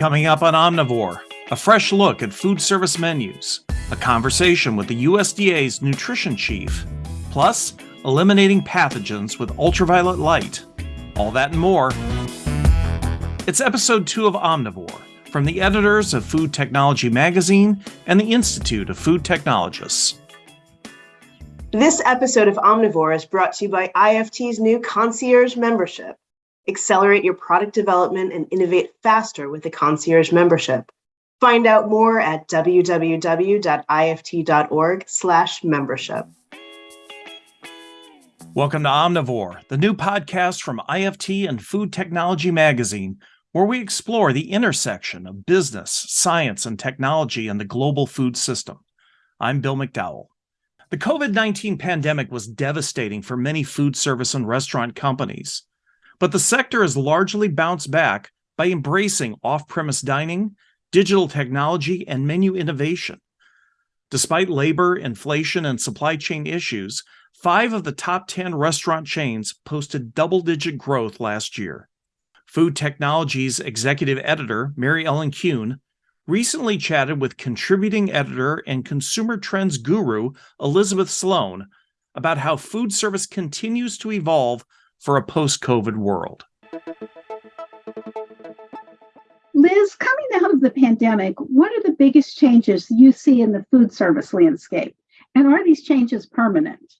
Coming up on Omnivore, a fresh look at food service menus, a conversation with the USDA's nutrition chief, plus eliminating pathogens with ultraviolet light. All that and more. It's episode two of Omnivore from the editors of Food Technology Magazine and the Institute of Food Technologists. This episode of Omnivore is brought to you by IFT's new concierge membership. Accelerate your product development and innovate faster with the concierge membership. Find out more at www.ift.org/membership. Welcome to Omnivore, the new podcast from IFT and Food Technology Magazine, where we explore the intersection of business, science, and technology in the global food system. I'm Bill McDowell. The COVID 19 pandemic was devastating for many food service and restaurant companies, but the sector has largely bounced back by embracing off premise dining, digital technology, and menu innovation. Despite labor, inflation, and supply chain issues, five of the top 10 restaurant chains posted double digit growth last year. Food Technology's executive editor, Mary Ellen Kuhn, recently chatted with contributing editor and consumer trends guru Elizabeth Sloan about how food service continues to evolve for a post COVID world. Liz, coming out of the pandemic, what are the biggest changes you see in the food service landscape? And are these changes permanent?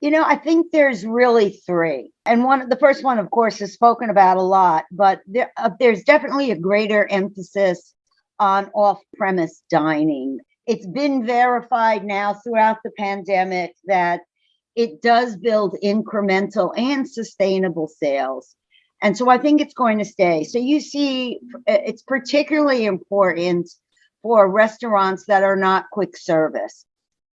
You know, I think there's really three. And one, the first one, of course, is spoken about a lot, but there, uh, there's definitely a greater emphasis on off premise dining. It's been verified now throughout the pandemic that it does build incremental and sustainable sales. And so I think it's going to stay. So you see, uh, it's particularly important for restaurants that are not quick service.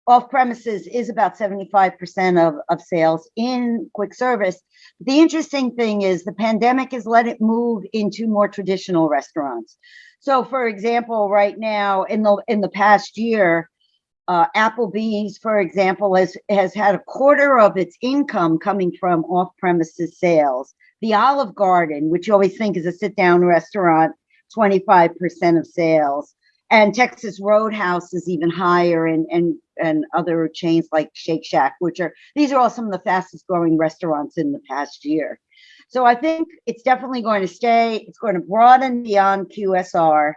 Off premises is about 75% of, of sales in quick service. The interesting thing is the pandemic has let it move into more traditional restaurants. So, for example, right now in the in the past year, uh, Applebee's, for example, has has had a quarter of its income coming from off-premises sales. The Olive Garden, which you always think is a sit-down restaurant, 25% of sales. And Texas Roadhouse is even higher, and and and other chains like Shake Shack, which are these are all some of the fastest growing restaurants in the past year. So I think it's definitely going to stay. It's going to broaden beyond QSR,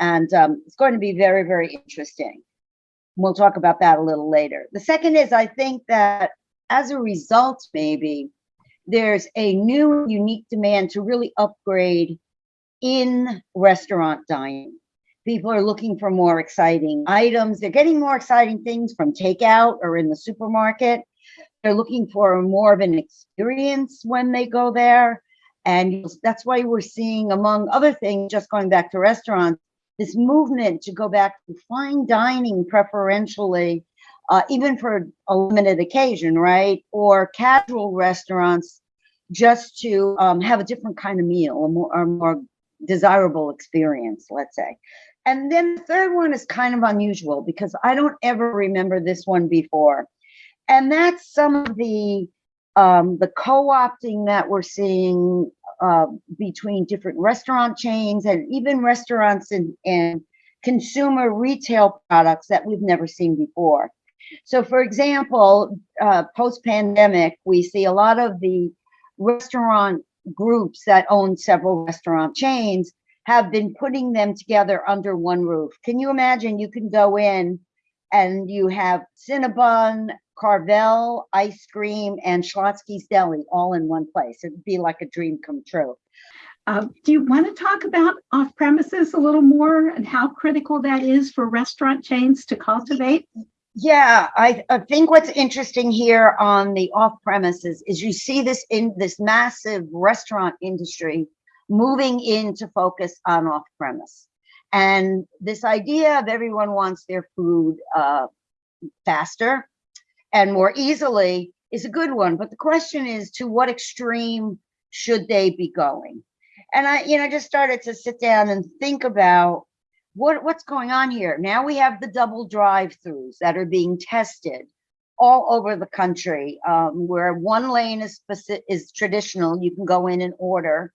and um, it's going to be very, very interesting. We'll talk about that a little later. The second is I think that as a result, maybe there's a new unique demand to really upgrade in restaurant dining. People are looking for more exciting items. They're getting more exciting things from takeout or in the supermarket. They're looking for more of an experience when they go there. And that's why we're seeing, among other things, just going back to restaurants, this movement to go back to fine dining preferentially, uh, even for a limited occasion, right? Or casual restaurants just to um, have a different kind of meal, a more, a more desirable experience, let's say. And then the third one is kind of unusual because I don't ever remember this one before and that's some of the um, the co-opting that we're seeing uh, between different restaurant chains and even restaurants and, and consumer retail products that we've never seen before. So, for example, uh, post-pandemic, we see a lot of the restaurant groups that own several restaurant chains have been putting them together under one roof. Can you imagine? You can go in and you have Cinnabon, Carvel ice cream, and Schlotzsky's Deli all in one place. It'd be like a dream come true. Uh, do you want to talk about off premises a little more and how critical that is for restaurant chains to cultivate? Yeah, I, I think what's interesting here on the off premises is you see this in this massive restaurant industry moving into focus on off premise. And this idea of everyone wants their food uh, faster, and more easily is a good one. But the question is to what extreme should they be going? And I, you know, just started to sit down and think about what what's going on here. Now we have the double drive-throughs that are being tested all over the country, um, where one lane is specific, is traditional. You can go in and order,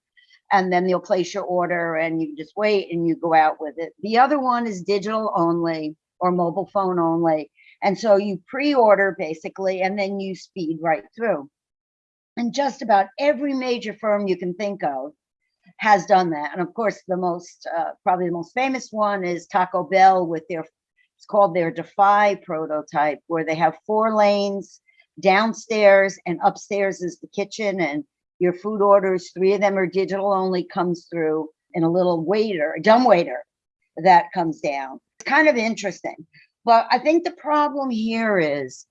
and then they'll place your order and you just wait and you go out with it. The other one is digital only or mobile phone only. And so you pre-order basically, and then you speed right through. And just about every major firm you can think of has done that. And of course, the most, uh, probably the most famous one is Taco Bell with their, it's called their Defy prototype, where they have four lanes downstairs and upstairs is the kitchen and your food orders, three of them are digital only, comes through and a little waiter, a dumb waiter that comes down. It's kind of interesting. But I think the problem here is,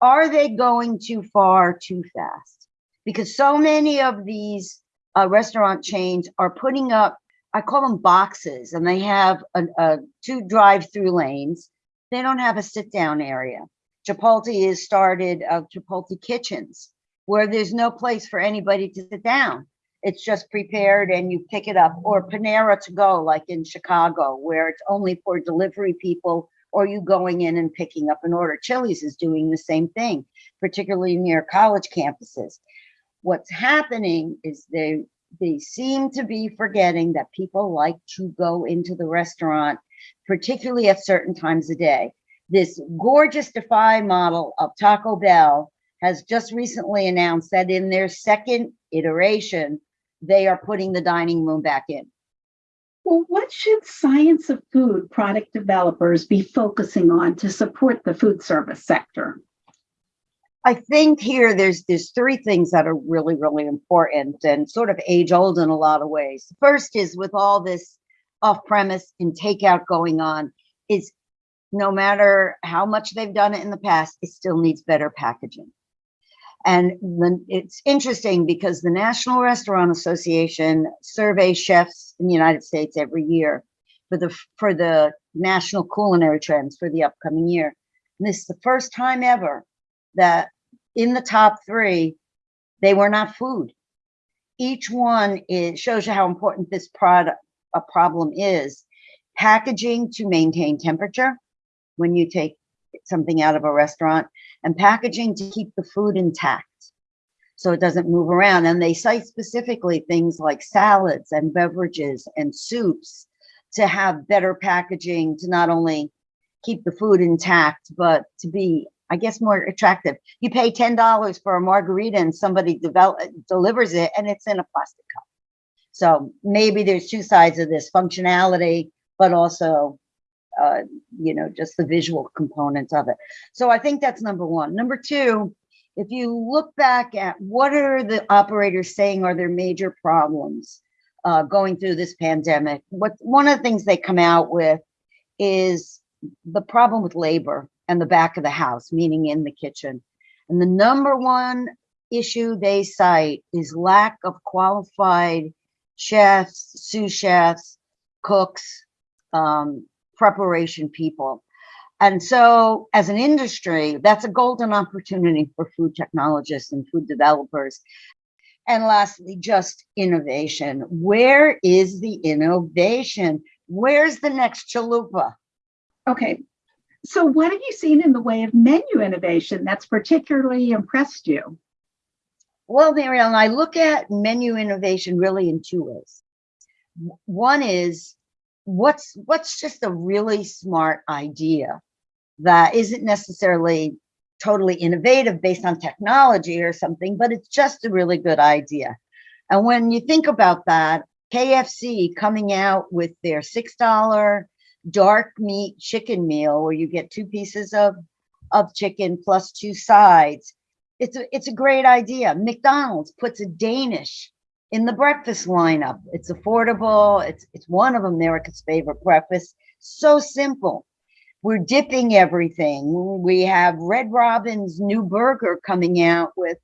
are they going too far too fast? Because so many of these uh, restaurant chains are putting up, I call them boxes, and they have a, a two drive-through lanes. They don't have a sit-down area. Chipotle has started uh, Chipotle kitchens where there's no place for anybody to sit down. It's just prepared and you pick it up or Panera to go like in Chicago where it's only for delivery people or you going in and picking up an order. Chili's is doing the same thing, particularly near college campuses. What's happening is they they seem to be forgetting that people like to go into the restaurant, particularly at certain times of day. This gorgeous Defy model of Taco Bell has just recently announced that in their second iteration, they are putting the dining room back in. Well, what should science of food product developers be focusing on to support the food service sector? I think here there's there's three things that are really really important and sort of age old in a lot of ways. First is with all this off premise and takeout going on is no matter how much they've done it in the past, it still needs better packaging. And then it's interesting because the National Restaurant Association surveys chefs in the United States every year for the for the national culinary trends for the upcoming year. And this is the first time ever that in the top three, they were not food. Each one is, shows you how important this product a problem is. Packaging to maintain temperature when you take something out of a restaurant and packaging to keep the food intact so it doesn't move around. And they cite specifically things like salads and beverages and soups to have better packaging to not only keep the food intact, but to be, I guess, more attractive. You pay $10 for a margarita and somebody develop, delivers it and it's in a plastic cup. So maybe there's two sides of this functionality, but also uh, you know, just the visual components of it. So I think that's number one. Number two, if you look back at what are the operators saying are their major problems uh, going through this pandemic, what one of the things they come out with is the problem with labor and the back of the house, meaning in the kitchen. And the number one issue they cite is lack of qualified chefs, sous chefs, cooks, um, preparation people. And so as an industry, that's a golden opportunity for food technologists and food developers. And lastly, just innovation. Where is the innovation? Where's the next chalupa? Okay, so what have you seen in the way of menu innovation that's particularly impressed you? Well, Mary Ellen, I look at menu innovation really in two ways. One is what's what's just a really smart idea that isn't necessarily totally innovative based on technology or something, but it's just a really good idea. And when you think about that, KFC coming out with their $6 dark meat chicken meal where you get two pieces of, of chicken plus two sides. It's a, it's a great idea. McDonald's puts a Danish in the breakfast lineup. It's affordable. It's, it's one of America's favorite breakfasts. So simple. We're dipping everything. We have Red Robin's new burger coming out with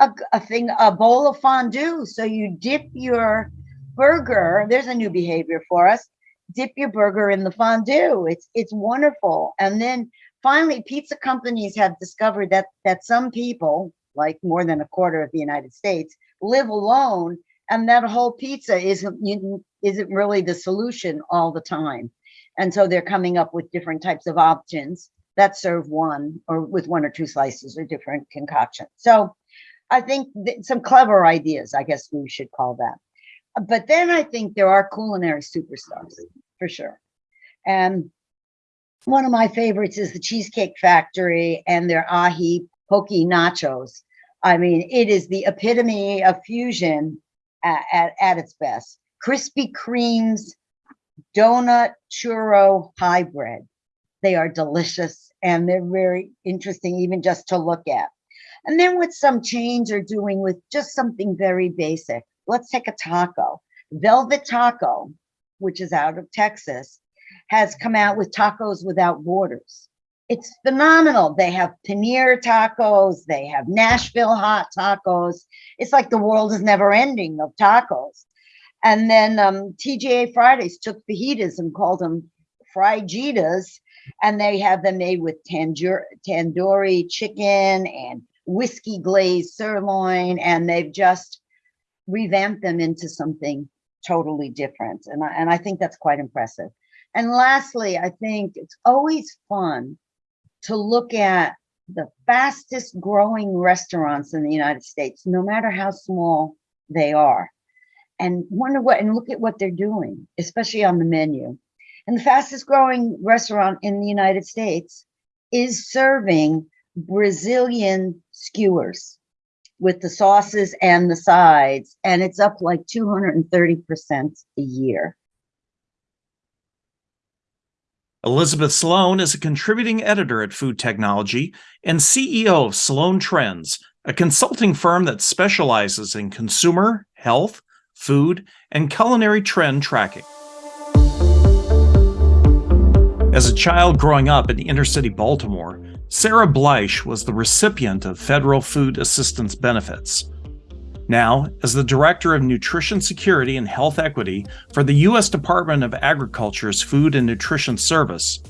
a, a thing, a bowl of fondue. So you dip your burger. There's a new behavior for us. Dip your burger in the fondue. It's it's wonderful. And then finally, pizza companies have discovered that that some people, like more than a quarter of the United States, live alone and that whole pizza isn't isn't really the solution all the time and so they're coming up with different types of options that serve one or with one or two slices or different concoctions so i think some clever ideas i guess we should call that But then I think there are culinary superstars for sure. And one of my favorites is the Cheesecake Factory and their ahi poke nachos. I mean, it is the epitome of fusion at, at, at its best. Krispy Kreme's donut churro hybrid. They are delicious and they're very interesting, even just to look at. And then with some change are doing with just something very basic. Let's take a taco. Velvet Taco, which is out of Texas, has come out with tacos without borders. It's phenomenal. They have paneer tacos, they have Nashville hot tacos. It's like the world is never ending of tacos. And then um, TGI Fridays took fajitas and called them frijitas, and they have them made with tandoor tandoori chicken and whiskey glazed sirloin, and they've just revamped them into something totally different. And I, and I think that's quite impressive. And lastly, I think it's always fun to look at the fastest growing restaurants in the United States, no matter how small they are, and wonder what, and look at what they're doing, especially on the menu. And the fastest growing restaurant in the United States is serving Brazilian skewers with the sauces and the sides, and it's up like 230% a year. Elizabeth Sloan is a contributing editor at Food Technology and CEO of Sloan Trends, a consulting firm that specializes in consumer, health, food, and culinary trend tracking. As a child growing up in inner city Baltimore, Sarah Bleich was the recipient of federal food assistance benefits. Now, as the Director of Nutrition Security and Health Equity for the U.S. Department of Agriculture's Food and Nutrition Service,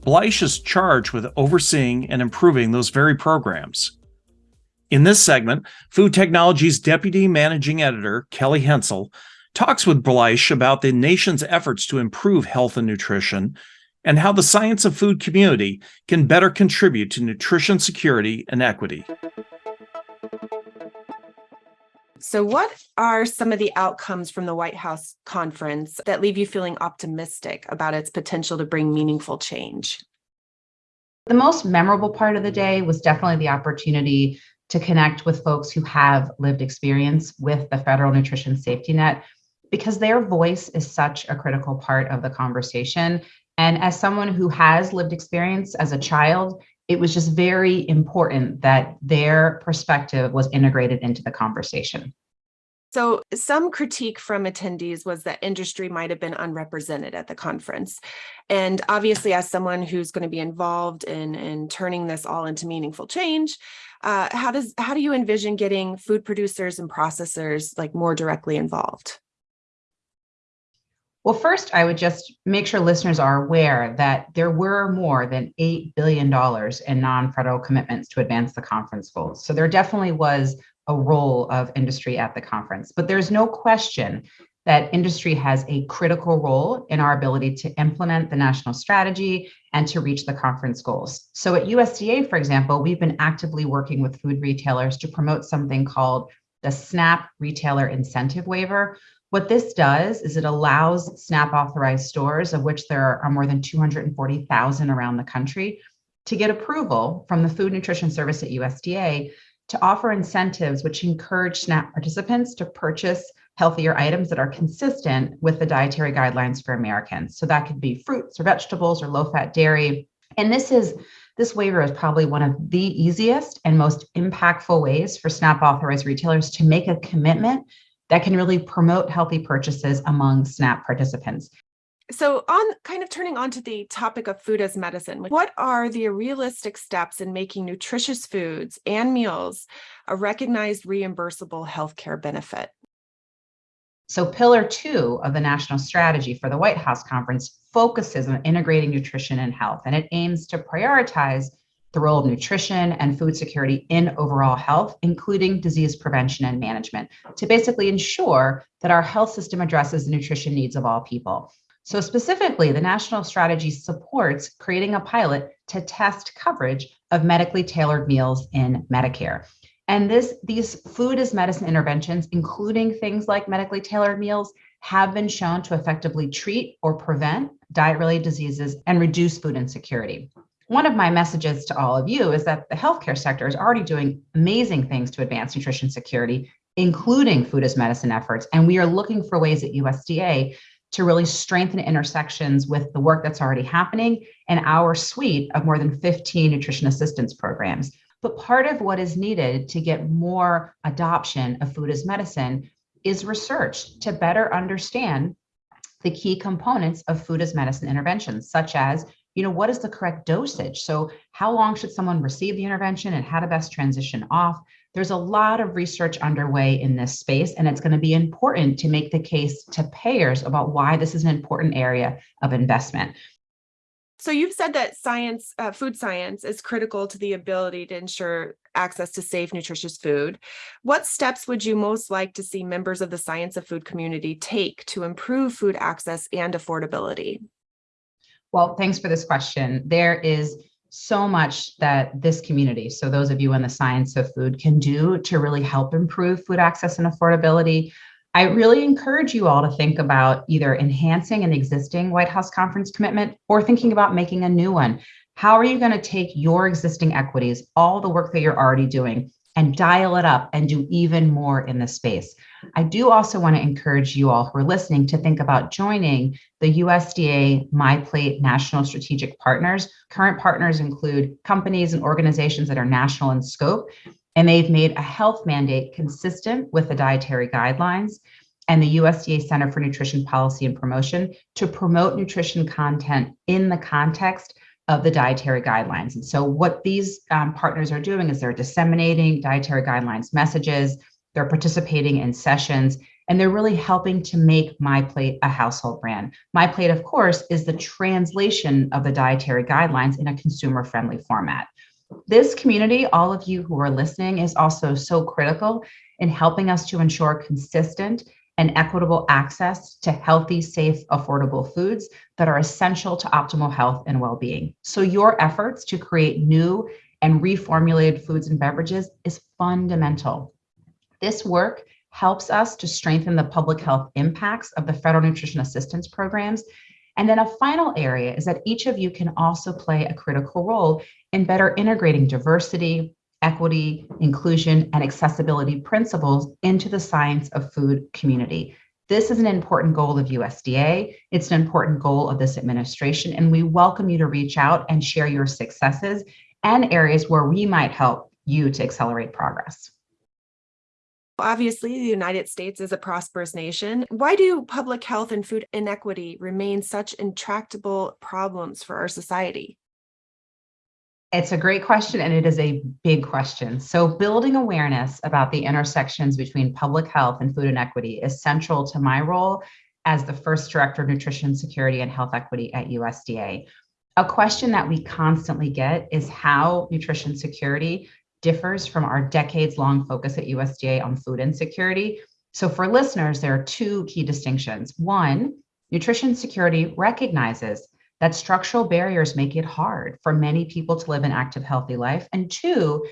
Bleich is charged with overseeing and improving those very programs. In this segment, Food Technology's Deputy Managing Editor, Kelly Hensel, talks with Bleich about the nation's efforts to improve health and nutrition and how the science of food community can better contribute to nutrition security and equity. So, what are some of the outcomes from the White House conference that leave you feeling optimistic about its potential to bring meaningful change? The most memorable part of the day was definitely the opportunity to connect with folks who have lived experience with the federal nutrition safety net because their voice is such a critical part of the conversation. And as someone who has lived experience as a child, it was just very important that their perspective was integrated into the conversation. So, some critique from attendees was that industry might have been unrepresented at the conference. And obviously, as someone who's going to be involved in, in turning this all into meaningful change, uh, how does how do you envision getting food producers and processors like more directly involved? Well, first, I would just make sure listeners are aware that there were more than $8 billion in non federal commitments to advance the conference goals. So there definitely was a role of industry at the conference. But there's no question that industry has a critical role in our ability to implement the national strategy and to reach the conference goals. So at USDA, for example, we've been actively working with food retailers to promote something called the SNAP Retailer Incentive Waiver, what this does is it allows SNAP authorized stores, of which there are more than 240,000 around the country, to get approval from the Food Nutrition Service at USDA to offer incentives which encourage SNAP participants to purchase healthier items that are consistent with the dietary guidelines for Americans. So that could be fruits or vegetables or low fat dairy. And this is this waiver is probably one of the easiest and most impactful ways for SNAP authorized retailers to make a commitment that can really promote healthy purchases among SNAP participants. So, on kind of turning on to the topic of food as medicine, what are the realistic steps in making nutritious foods and meals a recognized reimbursable healthcare benefit? So, pillar two of the national strategy for the White House conference focuses on integrating nutrition and health, and it aims to prioritize the role of nutrition and food security in overall health, including disease prevention and management, to basically ensure that our health system addresses the nutrition needs of all people. So, specifically, the national strategy supports creating a pilot to test coverage of medically tailored meals in Medicare. And this, these food as medicine interventions, including things like medically tailored meals, have been shown to effectively treat or prevent diet related diseases and reduce food insecurity. One of my messages to all of you is that the healthcare sector is already doing amazing things to advance nutrition security, including food as medicine efforts. And we are looking for ways at USDA to really strengthen intersections with the work that's already happening and our suite of more than 15 nutrition assistance programs. But part of what is needed to get more adoption of food as medicine is research to better understand the key components of food as medicine interventions, such as, you know, what is the correct dosage? So how long should someone receive the intervention and how to best transition off? There's a lot of research underway in this space, and it's going to be important to make the case to payers about why this is an important area of investment. So you've said that science, uh, food science is critical to the ability to ensure access to safe, nutritious food. What steps would you most like to see members of the science of food community take to improve food access and affordability? Well, thanks for this question. There is so much that this community, so those of you in the science of food, can do to really help improve food access and affordability. I really encourage you all to think about either enhancing an existing White House conference commitment or thinking about making a new one. How are you going to take your existing equities, all the work that you're already doing, and dial it up and do even more in the space? I do also want to encourage you all who are listening to think about joining the USDA MyPlate National Strategic Partners. Current partners include companies and organizations that are national in scope and they've made a health mandate consistent with the dietary guidelines and the USDA Center for Nutrition Policy and Promotion to promote nutrition content in the context of the dietary guidelines. And so what these um, partners are doing is they're disseminating dietary guidelines messages, they're participating in sessions, and they're really helping to make MyPlate a household brand. MyPlate, of course, is the translation of the dietary guidelines in a consumer-friendly format. This community, all of you who are listening, is also so critical in helping us to ensure consistent and equitable access to healthy, safe, affordable foods that are essential to optimal health and well-being. So your efforts to create new and reformulated foods and beverages is fundamental. This work helps us to strengthen the public health impacts of the federal nutrition assistance programs and then a final area is that each of you can also play a critical role in better integrating diversity, equity, inclusion, and accessibility principles into the science of food community. This is an important goal of USDA. It's an important goal of this administration, and we welcome you to reach out and share your successes and areas where we might help you to accelerate progress. Obviously, the United States is a prosperous nation. Why do public health and food inequity remain such intractable problems for our society? It's a great question, and it is a big question. So, building awareness about the intersections between public health and food inequity is central to my role as the first director of nutrition security and health equity at USDA. A question that we constantly get is how nutrition security differs from our decades long focus at USDA on food insecurity. So for listeners, there are two key distinctions. One, nutrition security recognizes that structural barriers make it hard for many people to live an active, healthy life. And two,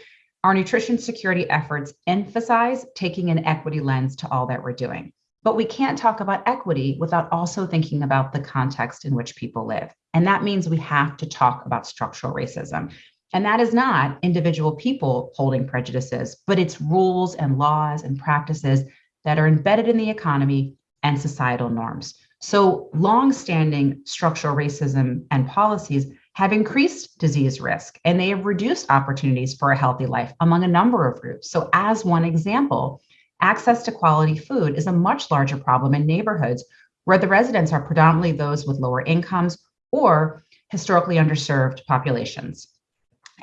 our nutrition security efforts emphasize taking an equity lens to all that we're doing. But we can't talk about equity without also thinking about the context in which people live. And that means we have to talk about structural racism. And that is not individual people holding prejudices, but it's rules and laws and practices that are embedded in the economy and societal norms. So long-standing structural racism and policies have increased disease risk and they have reduced opportunities for a healthy life among a number of groups. So as one example, access to quality food is a much larger problem in neighborhoods where the residents are predominantly those with lower incomes or historically underserved populations.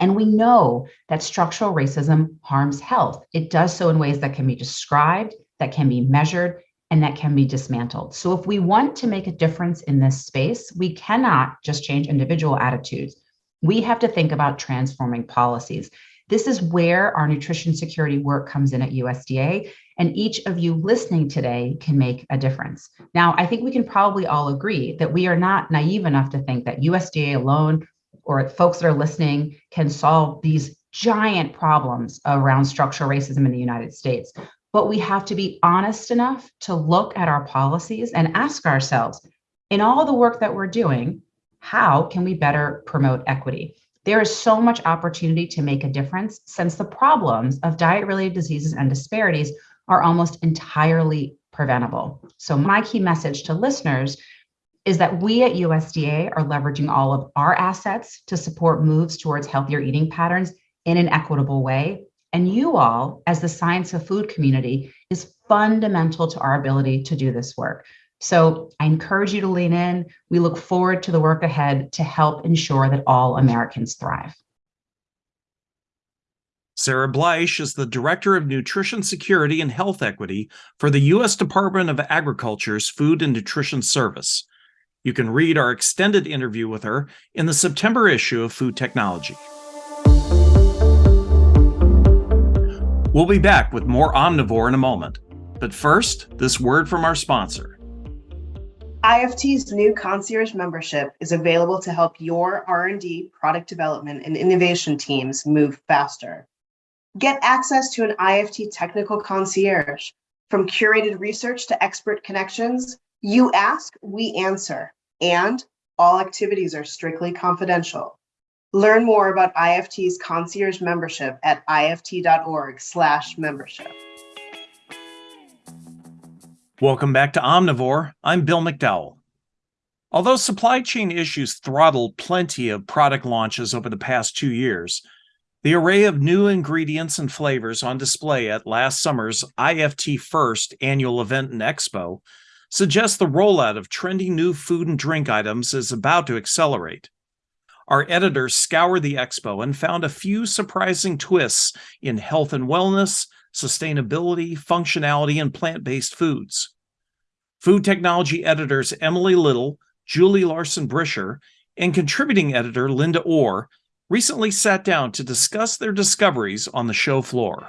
And we know that structural racism harms health. It does so in ways that can be described, that can be measured, and that can be dismantled. So if we want to make a difference in this space, we cannot just change individual attitudes. We have to think about transforming policies. This is where our nutrition security work comes in at USDA, and each of you listening today can make a difference. Now, I think we can probably all agree that we are not naive enough to think that USDA alone or folks that are listening can solve these giant problems around structural racism in the United States. But we have to be honest enough to look at our policies and ask ourselves, in all the work that we're doing, how can we better promote equity? There is so much opportunity to make a difference since the problems of diet related diseases and disparities are almost entirely preventable. So, my key message to listeners is that we at USDA are leveraging all of our assets to support moves towards healthier eating patterns in an equitable way. And you all, as the science of food community, is fundamental to our ability to do this work. So I encourage you to lean in. We look forward to the work ahead to help ensure that all Americans thrive. Sarah Bleich is the Director of Nutrition Security and Health Equity for the U.S. Department of Agriculture's Food and Nutrition Service. You can read our extended interview with her in the September issue of Food Technology. We'll be back with more Omnivore in a moment. But first, this word from our sponsor. IFT's new concierge membership is available to help your R&D, product development, and innovation teams move faster. Get access to an IFT technical concierge. From curated research to expert connections, you ask, we answer, and all activities are strictly confidential. Learn more about IFT's concierge membership at ift.org slash membership. Welcome back to Omnivore. I'm Bill McDowell. Although supply chain issues throttled plenty of product launches over the past two years, the array of new ingredients and flavors on display at last summer's IFT First annual event and expo suggests the rollout of trendy new food and drink items is about to accelerate. Our editors scoured the expo and found a few surprising twists in health and wellness, sustainability, functionality, and plant based foods. Food technology editors Emily Little, Julie Larson Bricher, and contributing editor Linda Orr recently sat down to discuss their discoveries on the show floor.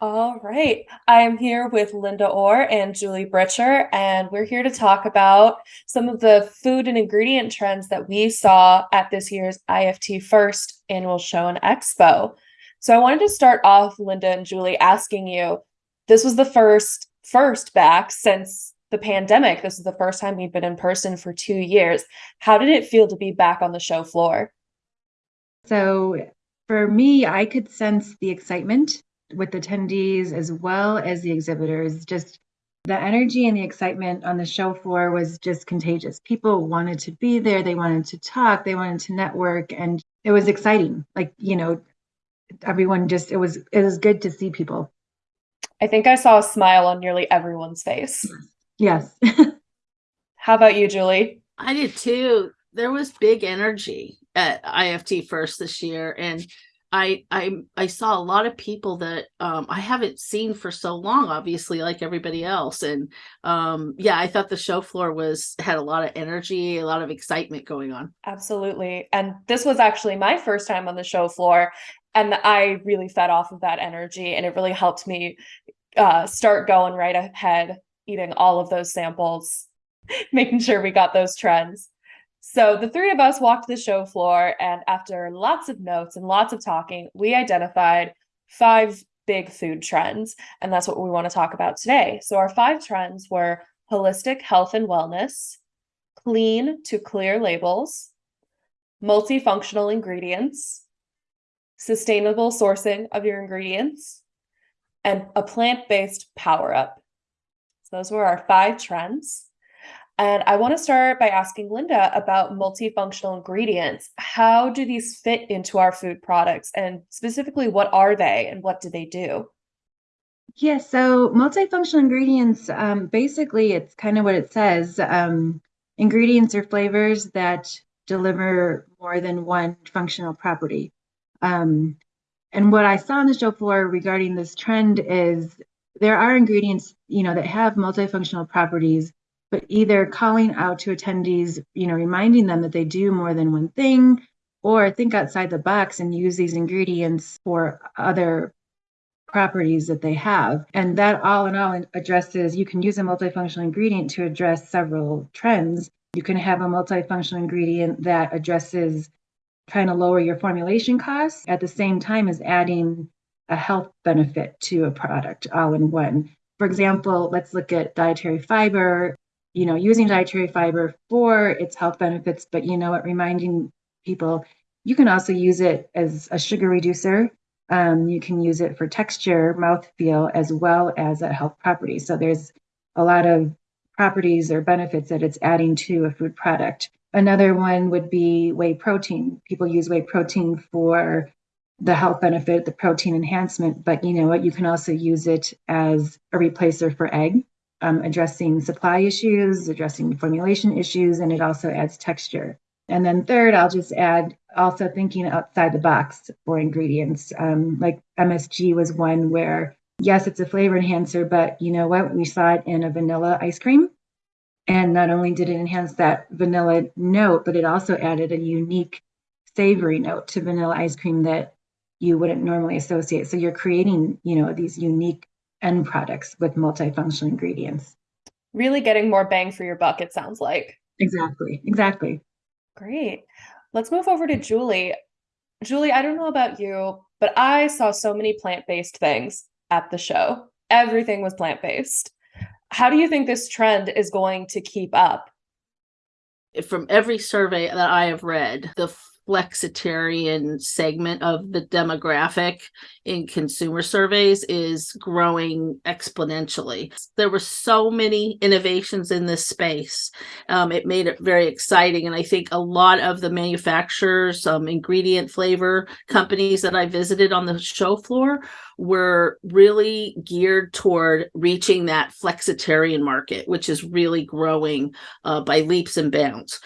All right. I am here with Linda Orr and Julie Bricher, and we're here to talk about some of the food and ingredient trends that we saw at this year's IFT First annual show and expo. So I wanted to start off, Linda and Julie, asking you this was the first first back since the pandemic. This is the first time we've been in person for two years. How did it feel to be back on the show floor? So for me, I could sense the excitement with attendees as well as the exhibitors. Just the energy and the excitement on the show floor was just contagious. People wanted to be there, they wanted to talk, they wanted to network, and it was exciting. Like, you know, everyone just it was it was good to see people. I think I saw a smile on nearly everyone's face. Yes. How about you, Julie? I did too. There was big energy at IFT first this year, and I I I saw a lot of people that um, I haven't seen for so long, obviously, like everybody else. And um, yeah, I thought the show floor was had a lot of energy, a lot of excitement going on. Absolutely. And this was actually my first time on the show floor, and I really fed off of that energy, and it really helped me uh, start going right ahead, eating all of those samples, making sure we got those trends. So the three of us walked the show floor, and after lots of notes and lots of talking, we identified five big food trends. And that's what we want to talk about today. So our five trends were holistic health and wellness, clean to clear labels, multifunctional ingredients, sustainable sourcing of your ingredients, and a plant based power up. So those were our five trends. And I want to start by asking Linda about multifunctional ingredients. How do these fit into our food products? And specifically, what are they and what do they do? Yeah, so multifunctional ingredients, um, basically, it's kind of what it says. Um, ingredients or flavors that deliver more than one functional property. Um, and what I saw on the show floor regarding this trend is there are ingredients, you know, that have multifunctional properties but either calling out to attendees, you know, reminding them that they do more than one thing, or think outside the box and use these ingredients for other properties that they have. And that all in all addresses, you can use a multifunctional ingredient to address several trends. You can have a multifunctional ingredient that addresses trying to lower your formulation costs at the same time as adding a health benefit to a product all in one. For example, let's look at dietary fiber. You know, using dietary fiber for its health benefits, but you know what, reminding people you can also use it as a sugar reducer. Um, you can use it for texture, mouthfeel, as well as a health property. So there's a lot of properties or benefits that it's adding to a food product. Another one would be whey protein. People use whey protein for the health benefit, the protein enhancement, but you know what? You can also use it as a replacer for egg, um, addressing supply issues, addressing formulation issues, and it also adds texture. And then third, I'll just add also thinking outside the box for ingredients. Um, like MSG was one where, yes, it's a flavor enhancer, but you know what? We saw it in a vanilla ice cream. And not only did it enhance that vanilla note, but it also added a unique savory note to vanilla ice cream that you wouldn't normally associate. So you're creating, you know, these unique end products with multifunctional ingredients. Really getting more bang for your buck, it sounds like. Exactly. Exactly. Great. Let's move over to Julie. Julie, I don't know about you, but I saw so many plant-based things at the show. Everything was plant-based. How do you think this trend is going to keep up? From every survey that I have read, the flexitarian segment of the demographic in consumer surveys is growing exponentially. There were so many innovations in this space. Um, it made it very exciting. And I think a lot of the manufacturers, um, ingredient flavor companies that I visited on the show floor were really geared toward reaching that flexitarian market, which is really growing uh, by leaps and bounds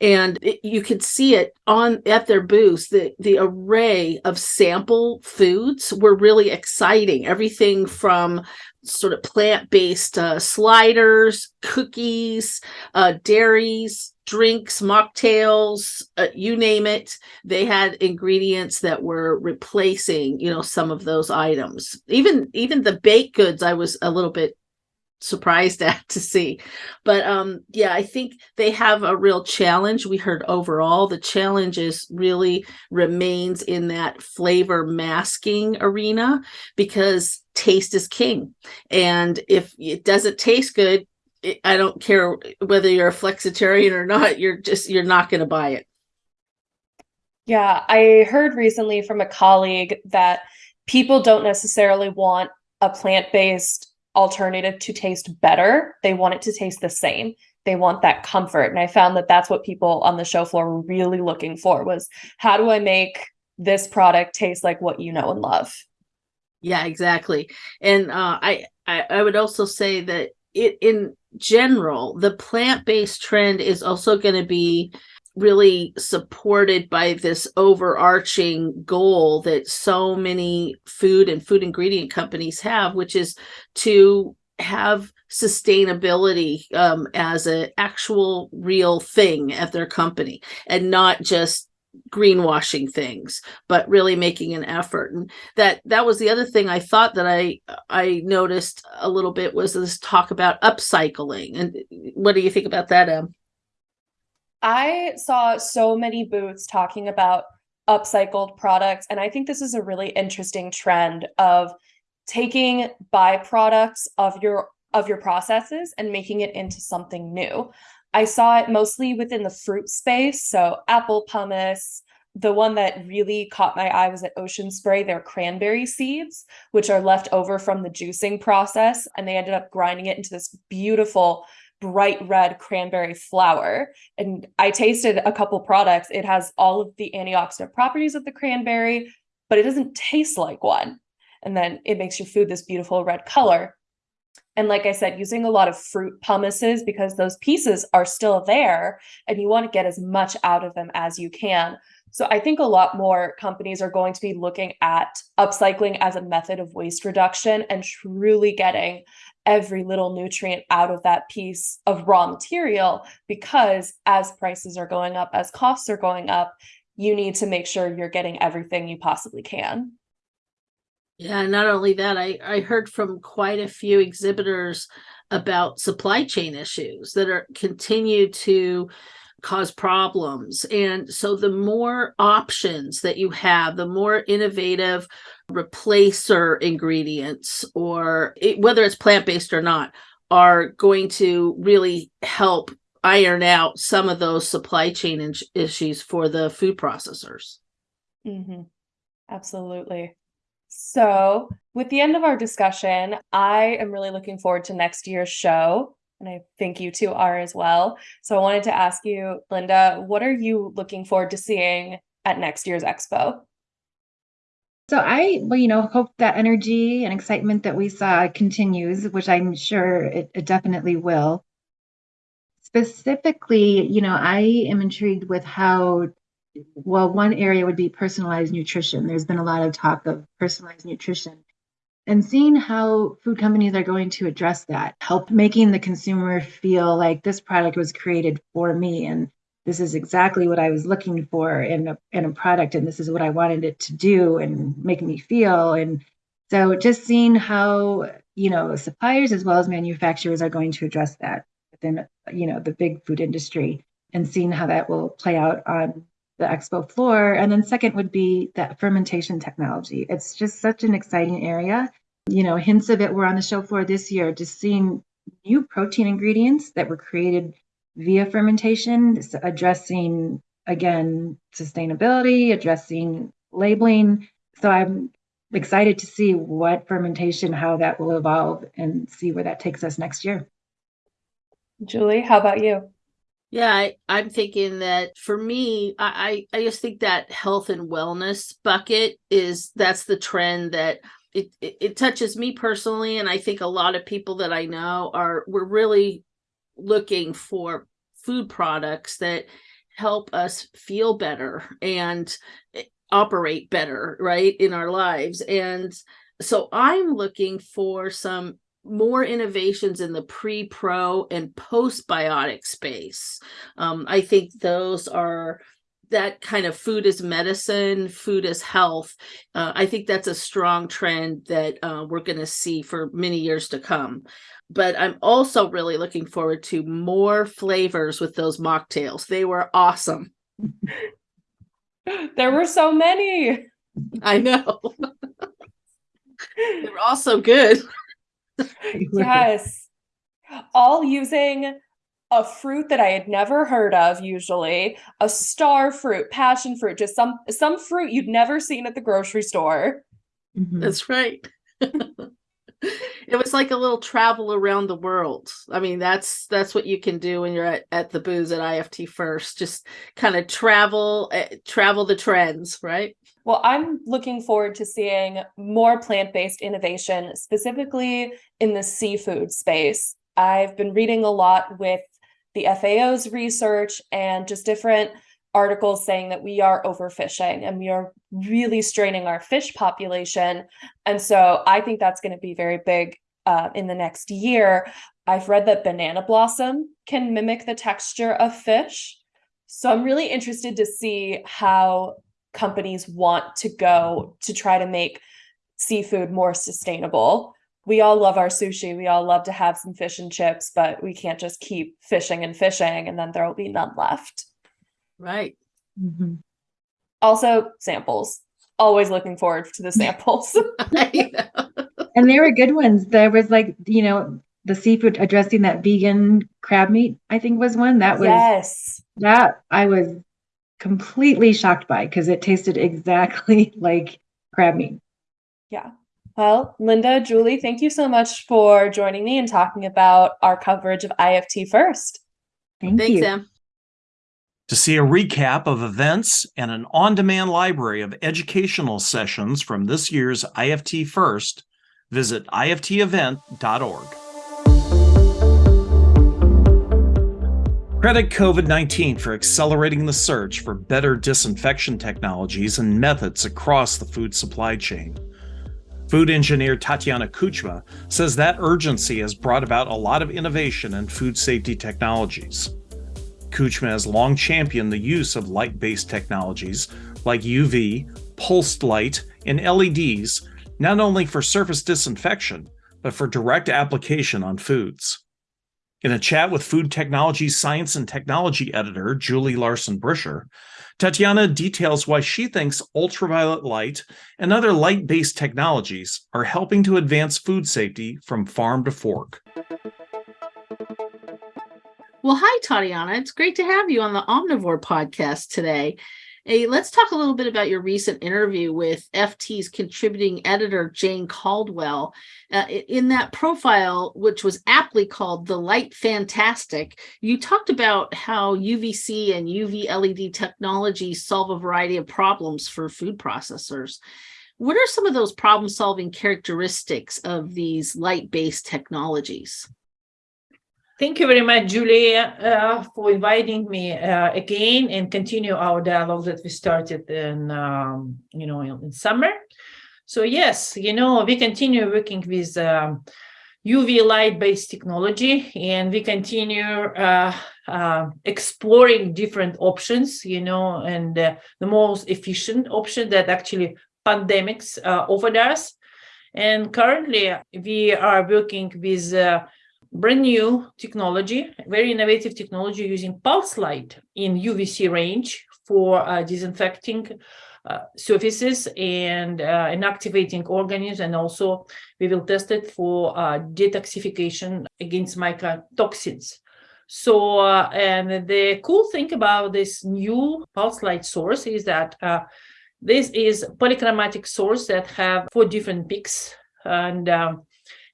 and it, you could see it on at their booths the the array of sample foods were really exciting. Everything from sort of plant-based uh, sliders cookies uh, dairies drinks mocktails uh, you name it. They had ingredients that were replacing you know some of those items. Even even the baked goods i was a little bit surprised at to see. But um yeah i think they have a real challenge. We heard overall the challenge is really remains in that flavor masking arena because taste is king. And if it doesn't taste good it, i don't care whether you're a flexitarian or not you're just you're not going to buy it. Yeah i heard recently from a colleague that people don't necessarily want a plant-based alternative to taste better. They want it to taste the same. They want that comfort. And I found that that's what people on the show floor were really looking for was how do I make this product taste like what you know and love? Yeah, exactly. And uh, I, I I would also say that it in general, the plant-based trend is also going to be really supported by this overarching goal that so many food and food ingredient companies have, which is to have sustainability um, as an actual real thing at their company and not just greenwashing things but really making an effort. And that that was the other thing i thought that i i noticed a little bit was this talk about upcycling. And what do you think about that em I saw so many booths talking about upcycled products. And I think this is a really interesting trend of taking byproducts of your of your processes and making it into something new. I saw it mostly within the fruit space. So apple pomace, the one that really caught my eye was at Ocean Spray, their cranberry seeds, which are left over from the juicing process. And they ended up grinding it into this beautiful bright red cranberry flour. And I tasted a couple products. It has all of the antioxidant properties of the cranberry, but it doesn't taste like one. And then it makes your food this beautiful red color. And like I said, using a lot of fruit pomaces because those pieces are still there and you want to get as much out of them as you can. So I think a lot more companies are going to be looking at upcycling as a method of waste reduction and truly getting every little nutrient out of that piece of raw material because as prices are going up, as costs are going up, you need to make sure you're getting everything you possibly can. Yeah, not only that, I, I heard from quite a few exhibitors about supply chain issues that are continue to cause problems. And so the more options that you have, the more innovative replacer ingredients, or it, whether it's plant based or not, are going to really help iron out some of those supply chain in- issues for the food processors. hmm Absolutely. So, with the end of our discussion, I am really looking forward to next year's show. And I think you two are as well. So, I wanted to ask you, Linda, what are you looking forward to seeing at next year's expo? So I, well, you know, hope that energy and excitement that we saw continues, which I'm sure it, it definitely will. Specifically, you know, I am intrigued with how, well, one area would be personalized nutrition. There's been a lot of talk of personalized nutrition and seeing how food companies are going to address that, help making the consumer feel like this product was created for me and this is exactly what I was looking for in a in a product and this is what I wanted it to do and make me feel. And so just seeing how you know suppliers as well as manufacturers are going to address that within you know the big food industry and seeing how that will play out on the expo floor. And then second would be that fermentation technology. It's just such an exciting area. You know hints of it were on the show floor this year just seeing new protein ingredients that were created via fermentation, addressing again sustainability, addressing labeling. So I'm excited to see what fermentation, how that will evolve, and see where that takes us next year. Julie, how about you? Yeah, I, I'm thinking that for me, I, I just think that health and wellness bucket is that's the trend that it, it, it touches me personally, and I think a lot of people that I know are we're really looking for food products that help us feel better and eh, operate better right in our lives. And so i'm looking for some more innovations in the pre pro and postbiotic space. Um, i think those are that kind of food is medicine, food is health. Uh, I think that's a strong trend that uh, we're going to see for many years to come but I'm also really looking forward to more flavors with those mocktails. They were awesome. there were so many. I know. they were all so good. yes. All using a fruit that I had never heard of usually, a star fruit, passion fruit, just some some fruit you'd never seen at the grocery store. Mm-hmm. That's right. it was like a little travel around the world. I mean, that's that's what you can do when you're at, at the booze at IFT first. Just kind of travel uh, travel the trends, right? Well, I'm looking forward to seeing more plant-based innovation, specifically in the seafood space. I've been reading a lot with the FAO's research and just different articles saying that we are overfishing and we are really straining our fish population. And so I think that's going to be very big uh, in the next year. I've read that banana blossom can mimic the texture of fish. So I'm really interested to see how companies want to go to try to make seafood more sustainable. We all love our sushi. We all love to have some fish and chips, but we can't just keep fishing and fishing and then there will be none left. Right. Mm-hmm. Also, samples. Always looking forward to the samples. and they were good ones. There was like, you know, the seafood addressing that vegan crab meat, I think was one. That was yes. That I was completely shocked by because it tasted exactly like crab meat. Yeah. Well, Linda, Julie, thank you so much for joining me and talking about our coverage of IFT first. Thank Thanks, you. Sam. To see a recap of events and an on demand library of educational sessions from this year's IFT First, visit iftevent.org. Credit COVID 19 for accelerating the search for better disinfection technologies and methods across the food supply chain. Food engineer Tatiana Koutchma says that urgency has brought about a lot of innovation in food safety technologies. Koutchma has long championed the use of light-based technologies like UV, pulsed light, and LEDs, not only for surface disinfection, but for direct application on foods. In a chat with Food Technology Science and Technology editor Julie Larson Bricher, Tatiana details why she thinks ultraviolet light and other light based technologies are helping to advance food safety from farm to fork. Well, hi, Tatiana. It's great to have you on the Omnivore podcast today. Hey, let's talk a little bit about your recent interview with FT's contributing editor, Jane Caldwell. Uh, in that profile, which was aptly called The Light Fantastic, you talked about how UVC and UV LED technology solve a variety of problems for food processors. What are some of those problem solving characteristics of these light based technologies? Thank you very much, Julie, uh, for inviting me uh, again and continue our dialogue that we started in, um, you know, in, in summer. So yes, you know, we continue working with um, UV light-based technology, and we continue uh, uh, exploring different options, you know, and uh, the most efficient option that actually pandemics uh, offered us. And currently, we are working with brand new technology, very innovative technology using pulse light in UVC range for uh, disinfecting uh, surfaces and uh, inactivating organisms. And also we will test it for uh, detoxification against mycotoxins. So, uh, and the cool thing about this new pulse light source is that uh, this is polychromatic source that have four different peaks and um,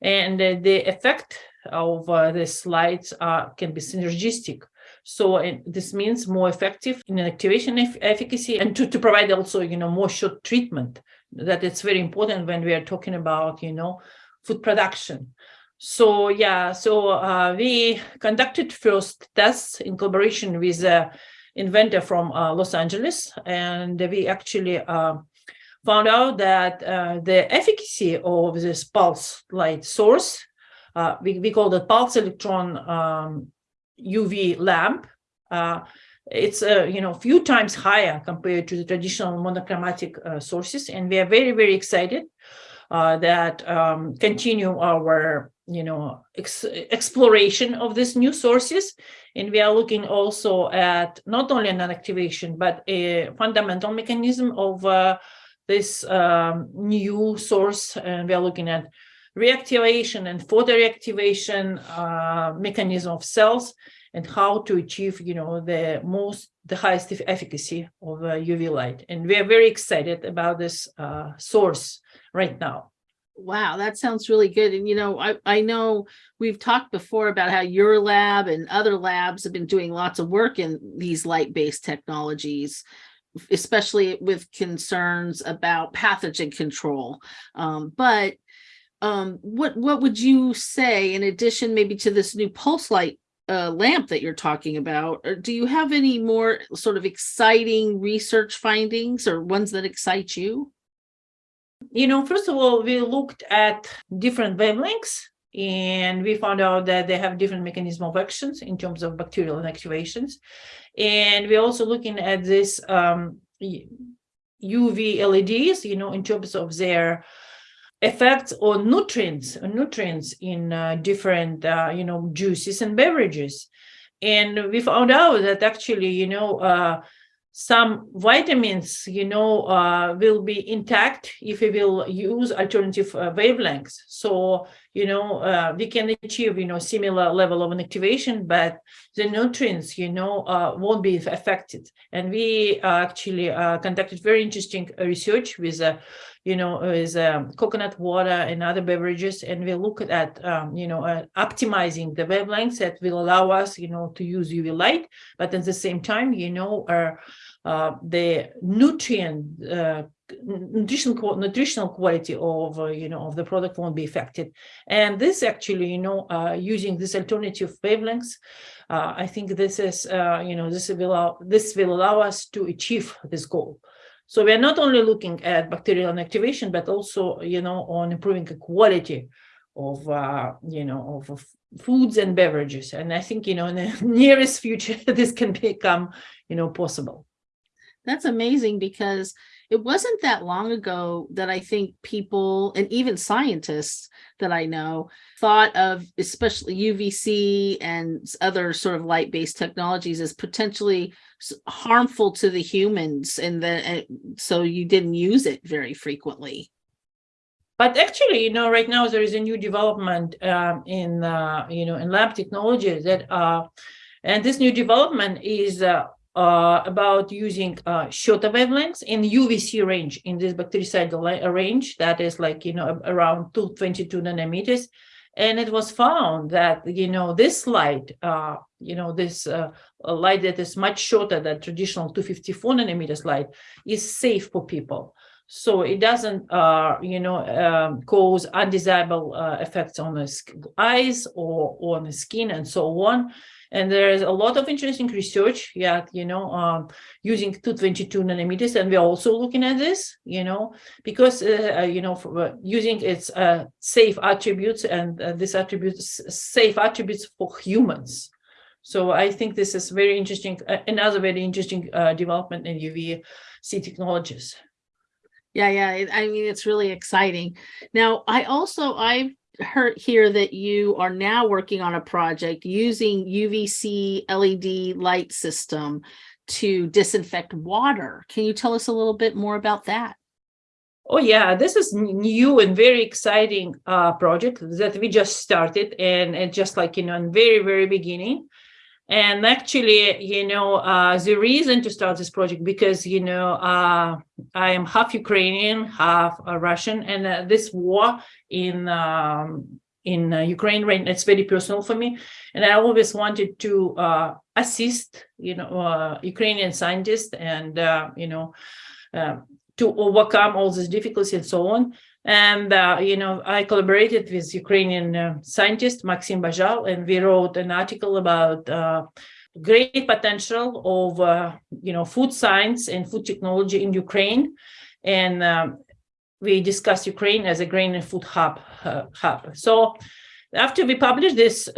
and the effect of uh, the slides can be synergistic. So this means more effective in activation eff- efficacy and to, to provide also, you know, more short treatment that it's very important when we are talking about, you know, food production. So yeah, so uh, we conducted first tests in collaboration with a inventor from uh, Los Angeles, and we actually uh, found out that uh, the efficacy of this pulse light source uh, we, we call the pulse electron um, UV lamp. Uh, it's uh, you know a few times higher compared to the traditional monochromatic uh, sources, and we are very very excited uh, that um, continue our you know ex- exploration of these new sources, and we are looking also at not only an activation but a fundamental mechanism of uh, this um, new source, and we are looking at reactivation and photo reactivation uh, mechanism of cells and how to achieve you know the most the highest efficacy of uh, uv light and we are very excited about this uh, source right now Wow, that sounds really good. And you know, I, I know we've talked before about how your lab and other labs have been doing lots of work in these light-based technologies, especially with concerns about pathogen control. Um, but um, what what would you say in addition maybe to this new pulse light uh, lamp that you're talking about? Or do you have any more sort of exciting research findings or ones that excite you? you know first of all we looked at different wavelengths and we found out that they have different mechanism of actions in terms of bacterial inactivations and we're also looking at this um, uv leds you know in terms of their effects on nutrients nutrients in uh, different uh, you know juices and beverages and we found out that actually you know uh, some vitamins, you know, uh, will be intact if we will use alternative uh, wavelengths. So, you know, uh, we can achieve, you know, similar level of an activation, but the nutrients, you know, won't be affected. And we actually conducted very interesting research with, you know, with um, coconut water and other beverages, and we look at, um, you know, uh, optimizing the wavelengths that will allow us, you know, to use UV light, but at the same time, you know, uh, uh, the nutrient uh, nutritional nutritional quality of uh, you know of the product won't be affected. And this actually you know uh, using this alternative wavelengths uh, i think this is uh, you know this will allow this will allow us to achieve this goal so we're not only looking at bacterial inactivation but also you know on improving the quality of uh, you know of, of foods and beverages. And i think you know in the nearest future this can become you know possible. That's amazing because it wasn't that long ago that I think people and even scientists that I know thought of especially UVC and other sort of light-based technologies as potentially harmful to the humans and then so you didn't use it very frequently. But actually, you know, right now there is a new development um, in, uh, you know, in lab technology that, uh, and this new development is uh, uh, about using uh, shorter wavelengths in UVC range in this bactericidal range that is like, you know, around 222 nanometers. And it was found that, you know, this light, uh, you know, this uh, light that is much shorter than traditional 254 nanometers light is safe for people. So it doesn't, uh, you know, um, cause undesirable uh, effects on the eyes or, or on the skin and so on. And there is a lot of interesting research, yeah, you know, um, using 222 nanometers, and we're also looking at this, you know, because uh, uh, you know, for, uh, using its uh, safe attributes and uh, this attributes safe attributes for humans. So I think this is very interesting, uh, another very interesting development in UVC technologies. Yeah, yeah. I mean, it's really exciting. Now, I also I've heard here that you are now working on a project using UVC LED light system to disinfect water. Can you tell us a little bit more about that? Oh yeah, this is new and very exciting uh, project that we just started, and and just like you know, in very very beginning. And actually, you know, uh, the reason to start this project because you know uh, I am half Ukrainian, half uh, Russian, and uh, this war in um, in uh, Ukraine right it's very personal for me, and I always wanted to uh, assist, you know, Ukrainian scientists and you know. To overcome all these difficulties and so on. And, uh, you know, I collaborated with Ukrainian uh, scientist Maxim Bajal, and we wrote an article about uh, great potential of, uh, you know, food science and food technology in Ukraine. And um, we discussed Ukraine as a grain and food hub. Uh, hub. So after we published this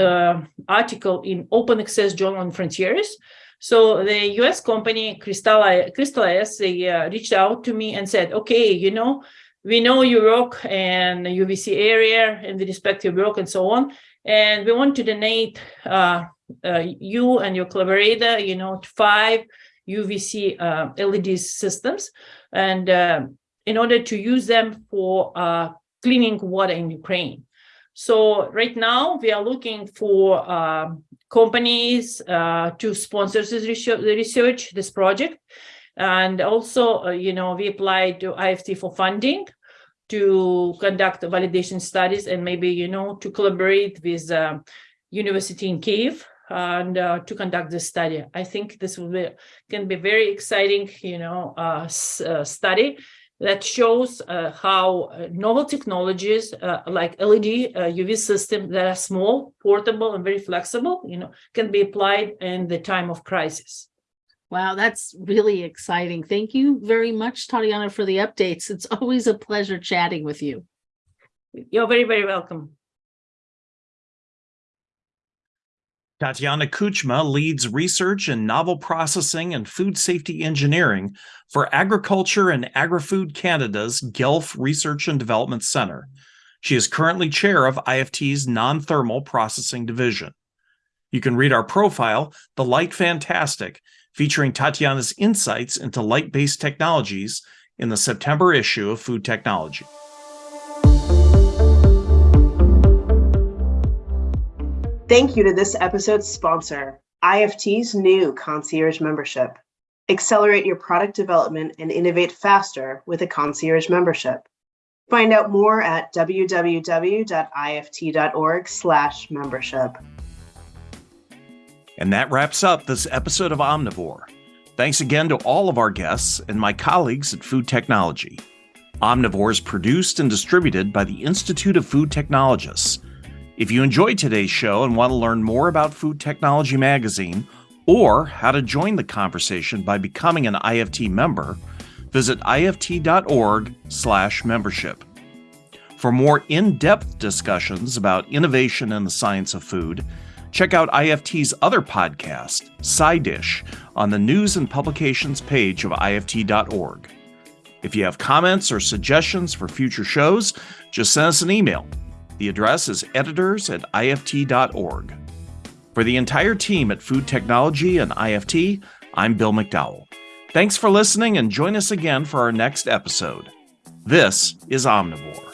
article in Open Access Journal on Frontiers, so the US company Crystal Crystal they reached out to me and said, okay, you know, we know you work in the UVC area and we respect your work and so on. And we want to donate uh, uh, you and your collaborator, you know, five UVC uh, LED systems. And uh, in order to use them for uh, cleaning water in Ukraine. So right now we are looking for um, companies uh, to sponsor this research, this project. And also, uh, you know, we applied to IFT for funding to conduct validation studies and maybe, you know, to collaborate with uh, University in Kiev and uh, to conduct this study. I think this will be, can be very exciting, you know, uh, uh, study that shows uh, how uh, novel technologies like LED UV systems that are small, portable, and very flexible, you know, can be applied in the time of crisis. Wow, that's really exciting. Thank you very much, Tatiana, for the updates. It's always a pleasure chatting with you. You're very, very welcome. Tatiana Koutchma leads research in novel processing and food safety engineering for Agriculture and Agri-Food Canada's Guelph Research and Development Center. She is currently chair of IFT's non-thermal processing division. You can read our profile, The Light Fantastic, featuring Tatiana's insights into light-based technologies in the September issue of Food Technology. Thank you to this episode's sponsor, IFT's new concierge membership. Accelerate your product development and innovate faster with a concierge membership. Find out more at www.ift.org/membership. And that wraps up this episode of Omnivore. Thanks again to all of our guests and my colleagues at Food Technology. Omnivore is produced and distributed by the Institute of Food Technologists. If you enjoyed today's show and want to learn more about Food Technology Magazine or how to join the conversation by becoming an IFT member, visit ift.org/membership. For more in-depth discussions about innovation in the science of food, check out IFT's other podcast, Side Dish, on the news and publications page of IFT.org. If you have comments or suggestions for future shows, just send us an email. The address is editors at ift.org. For the entire team at Food Technology and IFT, I'm Bill McDowell. Thanks for listening and join us again for our next episode. This is Omnivore.